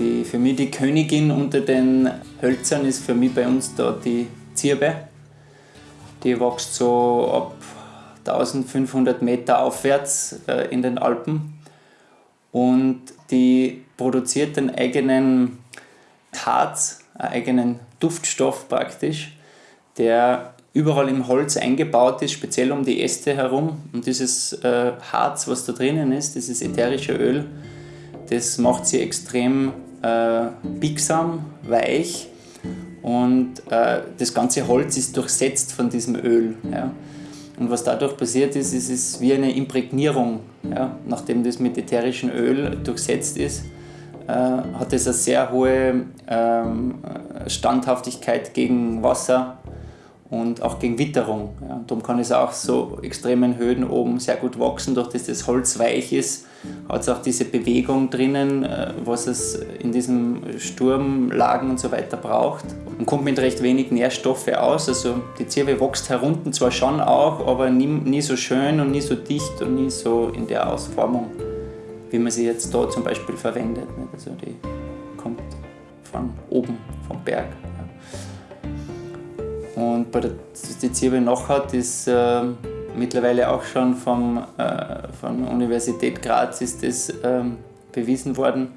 Die, für mich die Königin unter den Hölzern ist für mich bei uns da die Zirbe. Die wächst so ab 1500 Meter aufwärts äh, in den Alpen und die produziert einen eigenen Harz, einen eigenen Duftstoff praktisch, der überall im Holz eingebaut ist, speziell um die Äste herum. Und dieses äh, Harz, was da drinnen ist, dieses ätherische Öl, das macht sie extrem äh, biegsam, weich und äh, das ganze Holz ist durchsetzt von diesem Öl. Ja. Und was dadurch passiert ist, ist es wie eine Imprägnierung. Ja. Nachdem das mit ätherischem Öl durchsetzt ist, äh, hat es eine sehr hohe ähm, Standhaftigkeit gegen Wasser und auch gegen Witterung. Ja. Darum kann es auch so extremen Höhen oben sehr gut wachsen, durch dass das Holz weich ist, hat es auch diese Bewegung drinnen, äh, was es in diesen Sturmlagen und so weiter braucht. Und kommt mit recht wenig Nährstoffe aus. Also die Zirbe wächst herunten zwar schon auch, aber nie, nie so schön und nie so dicht und nie so in der Ausformung, wie man sie jetzt da zum Beispiel verwendet. Also die kommt von oben, vom Berg. Und bei der die Zirbe noch hat, ist äh, mittlerweile auch schon vom, äh, von der Universität Graz ist das, äh, bewiesen worden,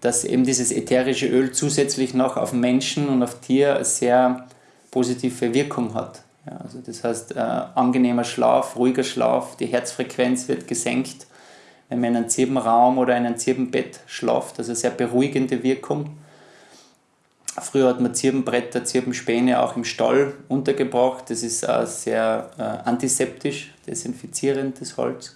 dass eben dieses ätherische Öl zusätzlich noch auf Menschen und auf Tier sehr positive Wirkung hat. Ja, also das heißt, äh, angenehmer Schlaf, ruhiger Schlaf, die Herzfrequenz wird gesenkt, wenn man in einem Zirbenraum oder in einem Zirbenbett schlaft, also sehr beruhigende Wirkung. Früher hat man Zirbenbretter, Zirbenspäne auch im Stall untergebracht. Das ist auch sehr äh, antiseptisch, das Holz.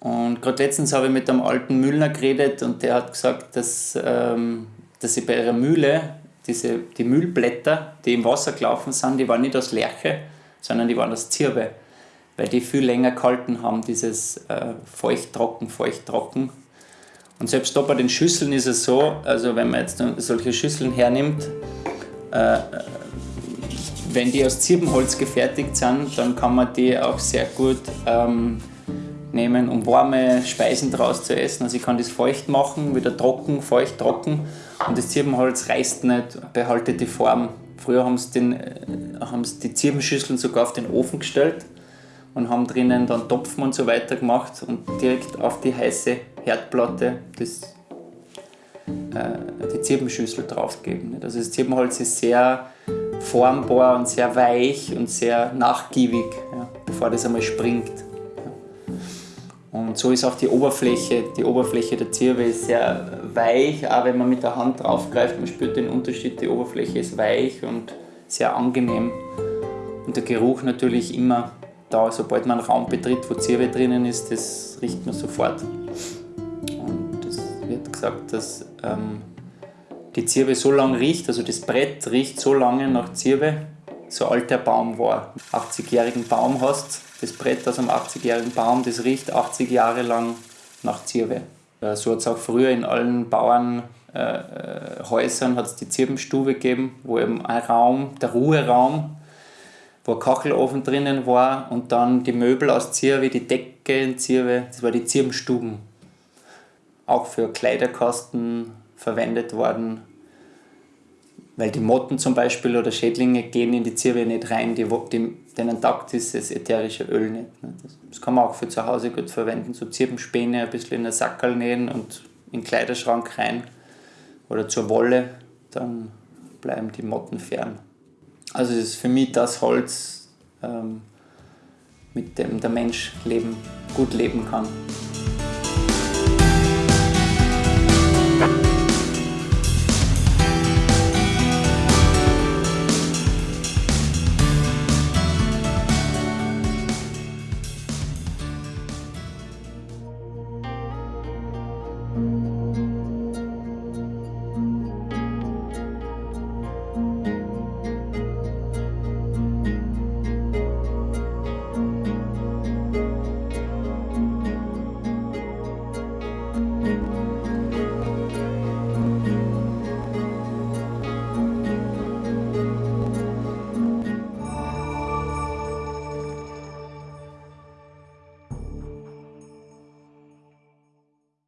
Und gerade letztens habe ich mit einem alten Müllner geredet und der hat gesagt, dass, ähm, dass sie bei ihrer Mühle diese, die Müllblätter, die im Wasser gelaufen sind, die waren nicht aus Lerche, sondern die waren aus Zirbe, weil die viel länger gehalten haben, dieses äh, feucht-trocken, feucht-trocken. Und selbst da bei den Schüsseln ist es so, also wenn man jetzt solche Schüsseln hernimmt, äh, wenn die aus Zirbenholz gefertigt sind, dann kann man die auch sehr gut ähm, nehmen, um warme Speisen daraus zu essen. Also ich kann das feucht machen, wieder trocken, feucht, trocken und das Zirbenholz reißt nicht, behaltet die Form. Früher haben sie, den, äh, haben sie die Zirbenschüsseln sogar auf den Ofen gestellt und haben drinnen dann Topfen und so weiter gemacht und direkt auf die heiße Herdplatte das, äh, die Zirbenschüssel draufgegeben. Also das Zirbenholz ist sehr formbar und sehr weich und sehr nachgiebig, ja, bevor das einmal springt. Und so ist auch die Oberfläche, die Oberfläche der Zirbe ist sehr weich, auch wenn man mit der Hand draufgreift, man spürt den Unterschied, die Oberfläche ist weich und sehr angenehm. Und der Geruch natürlich immer da, sobald man einen Raum betritt, wo Zirbe drinnen ist, das riecht man sofort gesagt, dass ähm, die Zirbe so lange riecht, also das Brett riecht so lange nach Zirbe, so alt der Baum war. 80-jährigen Baum hast, das Brett aus einem 80-jährigen Baum, das riecht 80 Jahre lang nach Zirbe. So hat es auch früher in allen Bauernhäusern äh, äh die Zirbenstube gegeben, wo eben ein Raum, der Ruheraum, wo ein Kachelofen drinnen war und dann die Möbel aus Zirbe, die Decke in Zirbe, das war die Zirbenstuben auch für Kleiderkosten verwendet worden, weil die Motten zum Beispiel oder Schädlinge gehen in die Zirbe nicht rein, die, die, denen taugt dieses ätherische Öl nicht. Ne? Das, das, kann man auch für zu Hause gut verwenden, so Zirbenspäne ein bisschen in den Sackerl nähen und in den Kleiderschrank rein oder zur Wolle, dann bleiben die Motten fern. Also ist für mich das Holz, ähm, mit dem der Mensch leben, gut leben kann.